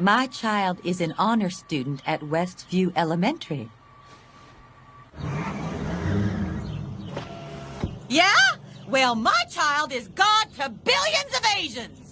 My child is an honor student at Westview Elementary. Yeah? Well, my child is God to billions of Asians.